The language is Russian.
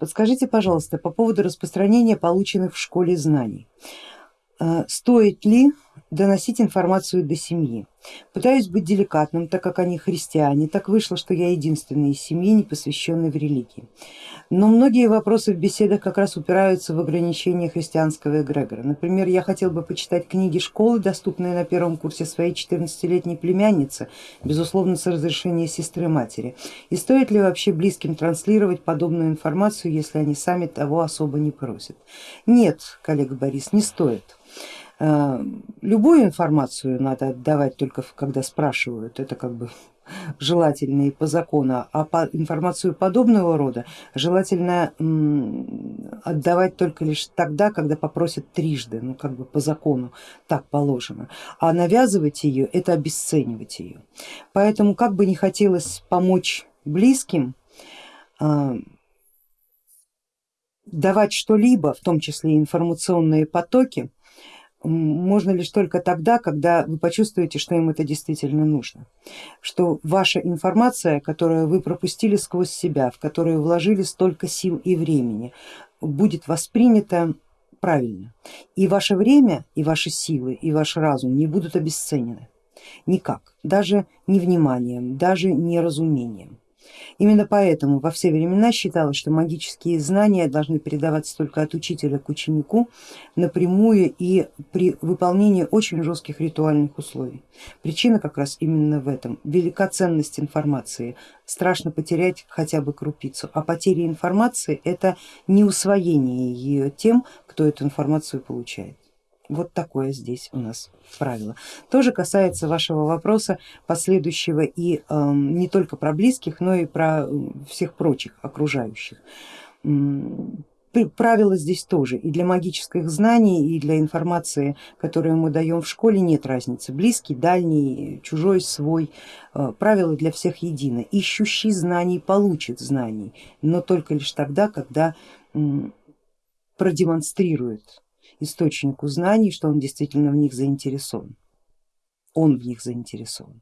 Подскажите, пожалуйста, по поводу распространения полученных в школе знаний. Э, стоит ли доносить информацию до семьи? Пытаюсь быть деликатным, так как они христиане, так вышло, что я единственный из семьи, не посвященный в религии. Но многие вопросы в беседах как раз упираются в ограничения христианского эгрегора. Например, я хотел бы почитать книги школы, доступные на первом курсе своей 14-летней племянницы, безусловно с разрешения сестры матери. И стоит ли вообще близким транслировать подобную информацию, если они сами того особо не просят? Нет, коллега Борис, не стоит. Э, любую информацию надо отдавать только когда спрашивают, это как бы желательно и по закону, а по информацию подобного рода желательно отдавать только лишь тогда, когда попросят трижды, ну как бы по закону так положено, а навязывать ее это обесценивать ее. Поэтому как бы не хотелось помочь близким, э, давать что-либо, в том числе информационные потоки, можно лишь только тогда, когда вы почувствуете, что им это действительно нужно, что ваша информация, которую вы пропустили сквозь себя, в которую вложили столько сил и времени, будет воспринята правильно. И ваше время, и ваши силы, и ваш разум не будут обесценены никак, даже не вниманием, даже не разумением. Именно поэтому во все времена считалось, что магические знания должны передаваться только от учителя к ученику напрямую и при выполнении очень жестких ритуальных условий. Причина как раз именно в этом. Велика ценность информации, страшно потерять хотя бы крупицу, а потеря информации это не усвоение ее тем, кто эту информацию получает. Вот такое здесь у нас правило. Тоже касается вашего вопроса последующего и э, не только про близких, но и про всех прочих окружающих. Правила здесь тоже и для магических знаний, и для информации, которую мы даем в школе, нет разницы. Близкий, дальний, чужой, свой. Э, правила для всех едины. Ищущий знаний получит знаний, но только лишь тогда, когда продемонстрирует источнику знаний, что он действительно в них заинтересован. Он в них заинтересован.